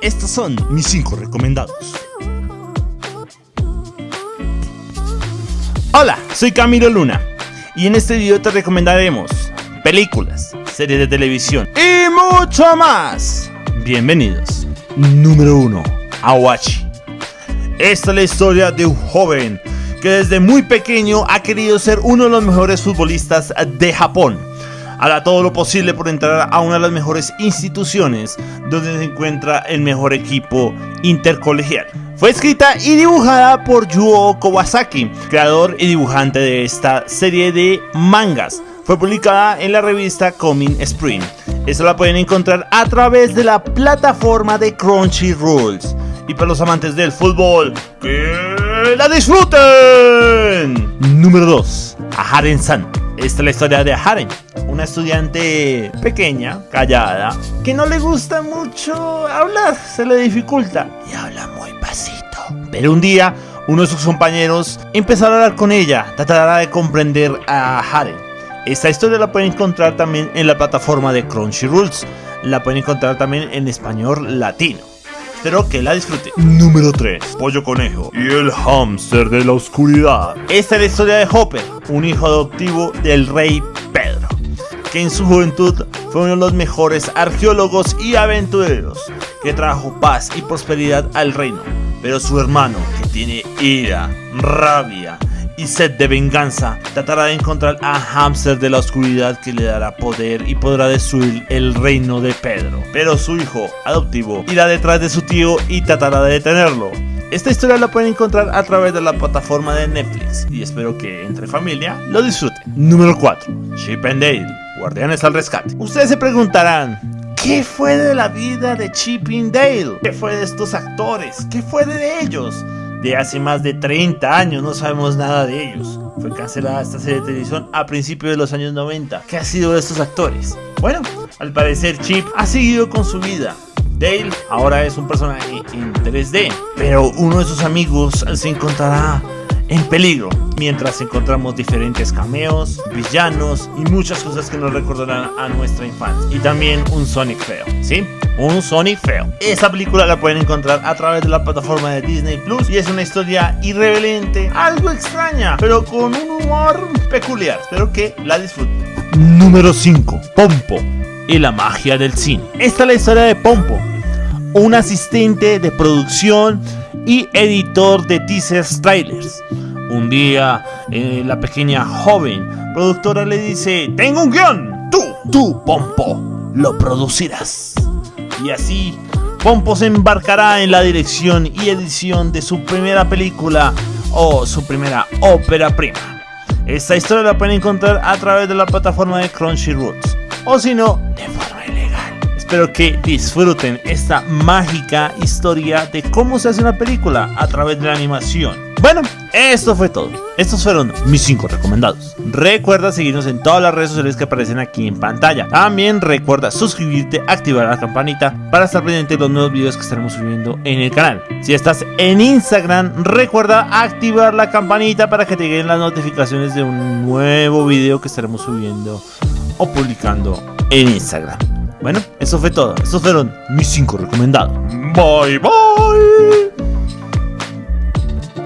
Estos son mis 5 recomendados. Hola, soy Camilo Luna y en este video te recomendaremos películas, series de televisión y mucho más. Bienvenidos. Número 1. Awachi. Esta es la historia de un joven que desde muy pequeño ha querido ser uno de los mejores futbolistas de Japón. Hará todo lo posible por entrar a una de las mejores instituciones donde se encuentra el mejor equipo intercolegial. Fue escrita y dibujada por Yuo Kawasaki, creador y dibujante de esta serie de mangas. Fue publicada en la revista Coming Spring. Esta la pueden encontrar a través de la plataforma de Crunchyroll. Y para los amantes del fútbol, ¡que la disfruten! Número 2. Haren-san. Esta es la historia de Haren, una estudiante pequeña, callada, que no le gusta mucho hablar, se le dificulta y habla muy pasito. Pero un día, uno de sus compañeros empezó a hablar con ella, tratará de comprender a Haren. Esta historia la pueden encontrar también en la plataforma de Crunchyroll, la pueden encontrar también en español latino. Espero que la disfruten. Número 3. Pollo Conejo y el hámster de la oscuridad. Esta es la historia de Hopper, un hijo adoptivo del rey que en su juventud fue uno de los mejores arqueólogos y aventureros, que trajo paz y prosperidad al reino. Pero su hermano, que tiene ira, rabia y sed de venganza, tratará de encontrar a Hamster de la oscuridad que le dará poder y podrá destruir el reino de Pedro. Pero su hijo adoptivo irá detrás de su tío y tratará de detenerlo. Esta historia la pueden encontrar a través de la plataforma de Netflix y espero que entre familia lo disfruten. Número 4. Chip and Dale, Guardianes al Rescate. Ustedes se preguntarán, ¿Qué fue de la vida de Chip and Dale? ¿Qué fue de estos actores? ¿Qué fue de ellos? De hace más de 30 años no sabemos nada de ellos. Fue cancelada esta serie de televisión a principios de los años 90. ¿Qué ha sido de estos actores? Bueno, al parecer Chip ha seguido con su vida. Dale ahora es un personaje en 3D, pero uno de sus amigos se encontrará en peligro, mientras encontramos diferentes cameos, villanos y muchas cosas que nos recordarán a nuestra infancia. Y también un Sonic feo, ¿sí? Un Sonic feo. Esta película la pueden encontrar a través de la plataforma de Disney Plus y es una historia irreverente, algo extraña, pero con un humor peculiar. Espero que la disfruten. Número 5. Pompo y la magia del cine. Esta es la historia de Pompo, un asistente de producción y editor de teasers trailers. Un día, eh, la pequeña joven productora le dice, tengo un guion, tú, tú, Pompo, lo producirás. Y así, Pompo se embarcará en la dirección y edición de su primera película o su primera ópera prima. Esta historia la pueden encontrar a través de la plataforma de Crunchyroll o si no, de forma ilegal. Espero que disfruten esta mágica historia de cómo se hace una película a través de la animación. Bueno, esto fue todo. Estos fueron mis 5 recomendados. Recuerda seguirnos en todas las redes sociales que aparecen aquí en pantalla. También recuerda suscribirte, activar la campanita para estar pendiente de los nuevos videos que estaremos subiendo en el canal. Si estás en Instagram, recuerda activar la campanita para que te lleguen las notificaciones de un nuevo video que estaremos subiendo o publicando en Instagram. Bueno, eso fue todo. Estos fueron mis 5 recomendados. Bye bye.